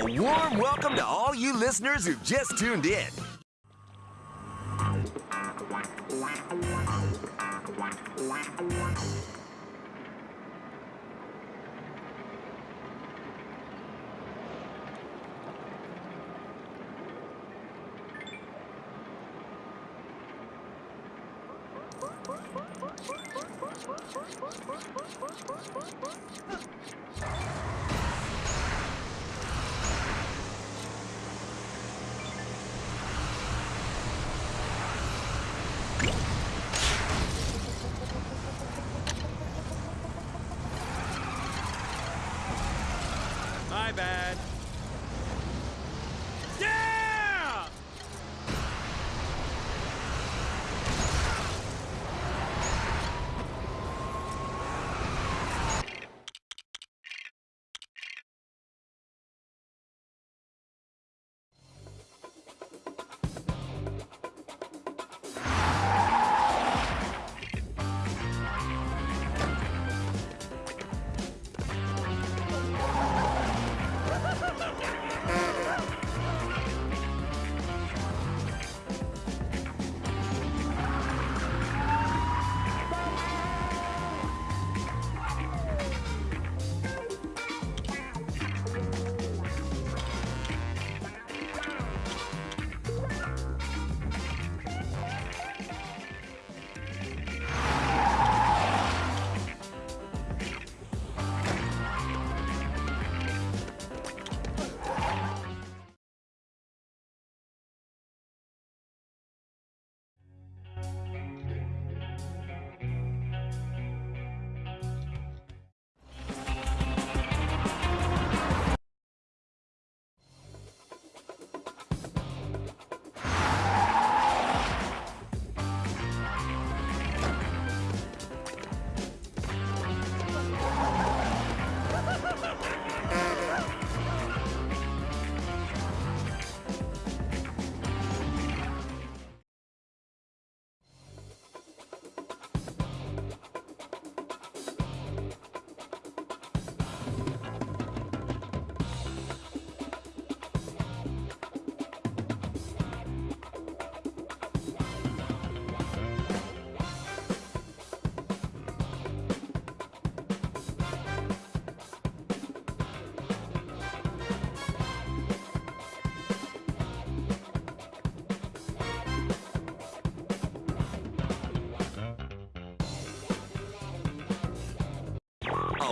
A warm welcome to all you listeners who've just tuned in. My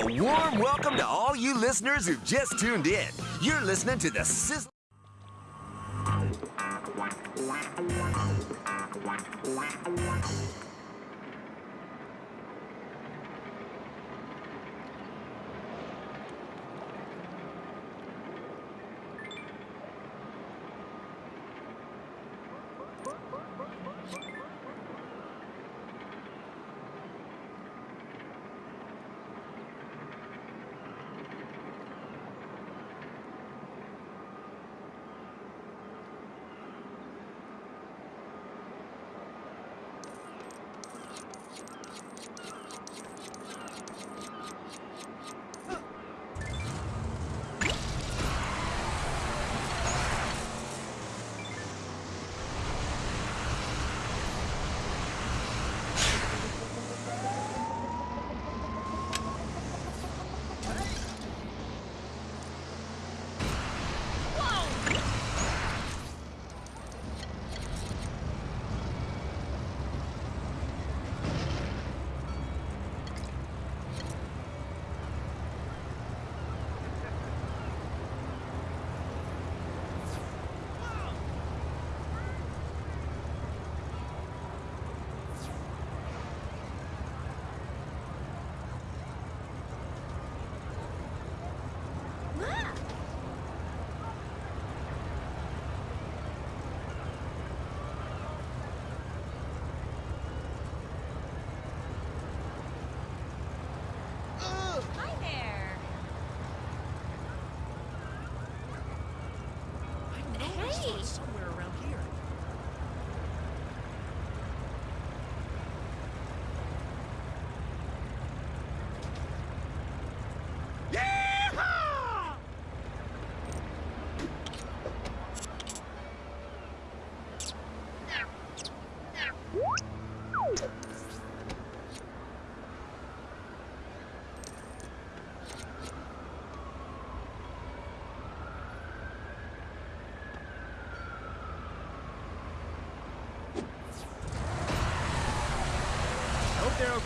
A warm welcome to all you listeners who've just tuned in. You're listening to the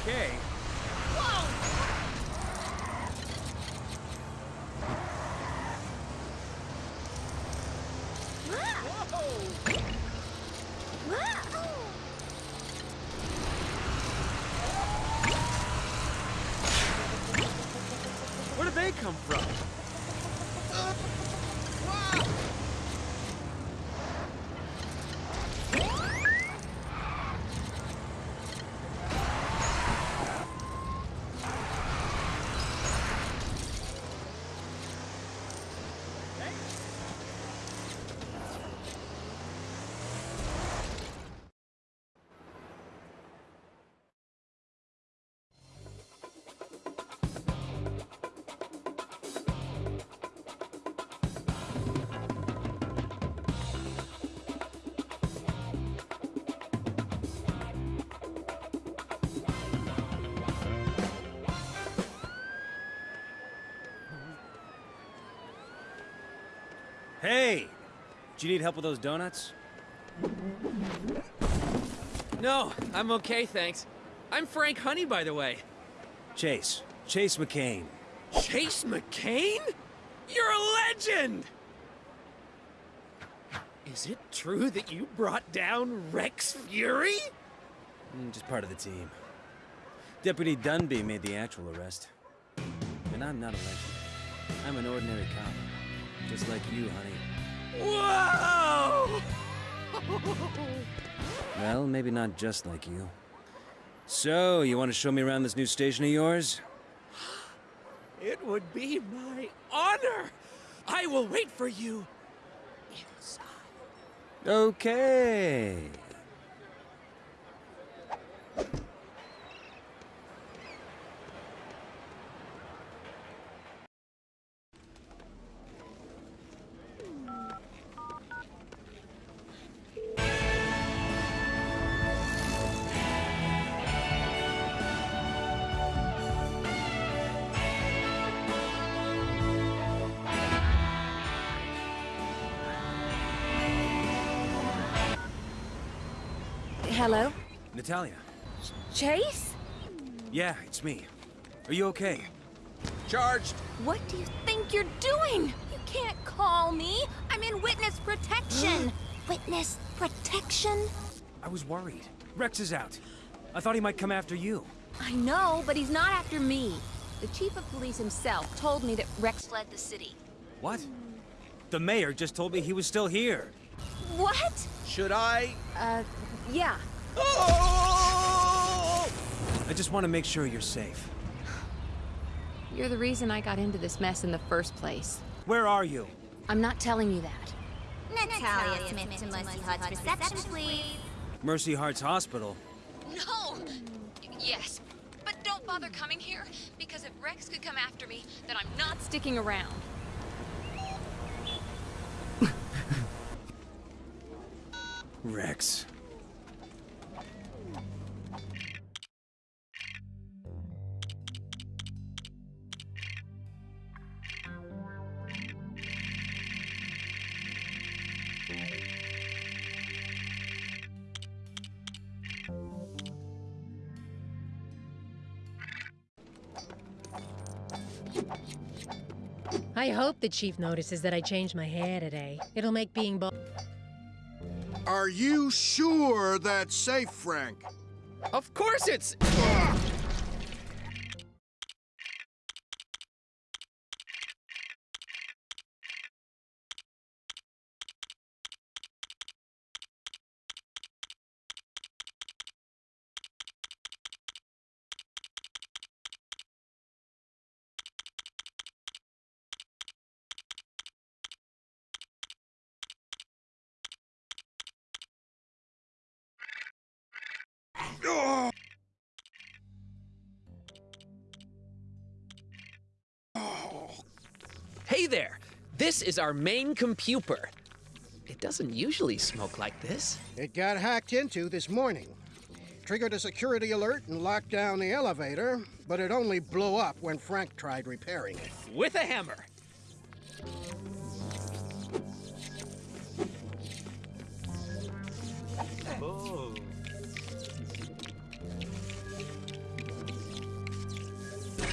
Okay. Where did they come from? Hey! Do you need help with those donuts? No, I'm okay, thanks. I'm Frank Honey, by the way. Chase. Chase McCain. Chase McCain? You're a legend! Is it true that you brought down Rex Fury? Mm, Just part of the team. Deputy Dunby made the actual arrest. And I'm not a legend. I'm an ordinary cop. Just like you, honey. Whoa! Well, maybe not just like you. So, you want to show me around this new station of yours? It would be my honor. I will wait for you inside. Okay. Hello? Natalia. Chase? Yeah, it's me. Are you okay? Charged. What do you think you're doing? You can't call me. I'm in witness protection. witness protection? I was worried. Rex is out. I thought he might come after you. I know, but he's not after me. The chief of police himself told me that Rex fled the city. What? The mayor just told me he was still here. What? Should I? Uh, yeah. Oh! I just want to make sure you're safe. You're the reason I got into this mess in the first place. Where are you? I'm not telling you that. Natalia Smith to Mercy Hearts reception, please. Mercy Hearts Hospital. No! Yes, but don't bother coming here, because if Rex could come after me, then I'm not sticking around. Rex. I hope the chief notices that I changed my hair today. It'll make being bald. Are you sure that's safe, Frank? Of course it's. Ah! There! This is our main computer. It doesn't usually smoke like this. It got hacked into this morning. Triggered a security alert and locked down the elevator, but it only blew up when Frank tried repairing it. With a hammer.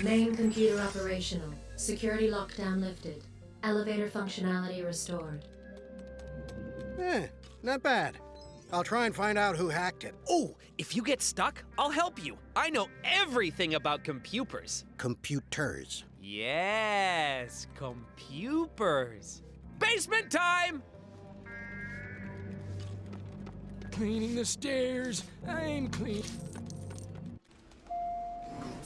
Main computer operational. Security lockdown lifted. Elevator functionality restored. Eh, not bad. I'll try and find out who hacked it. Oh, if you get stuck, I'll help you. I know everything about computers. Computers. Yes, computers. Basement time! Cleaning the stairs. I'm clean.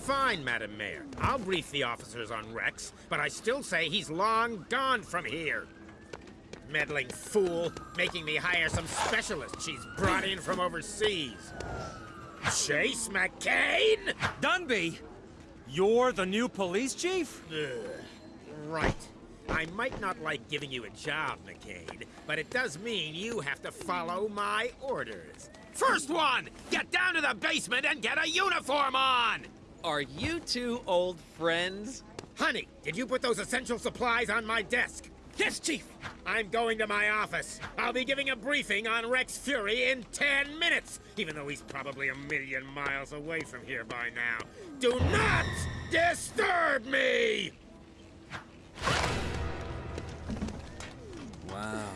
Fine, Madam Mayor. I'll brief the officers on Rex, but I still say he's long gone from here. Meddling fool, making me hire some specialist she's brought in from overseas. Chase McCain? Dunby! You're the new police chief? Ugh. Right. I might not like giving you a job, McCain, but it does mean you have to follow my orders. First one! Get down to the basement and get a uniform on! Are you two old friends? Honey, did you put those essential supplies on my desk? Yes, Chief! I'm going to my office. I'll be giving a briefing on Rex Fury in 10 minutes, even though he's probably a million miles away from here by now. Do not disturb me! Wow.